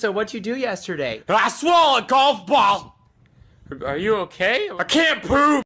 So what'd you do yesterday? I swallowed a golf ball. Are you okay? I can't poop.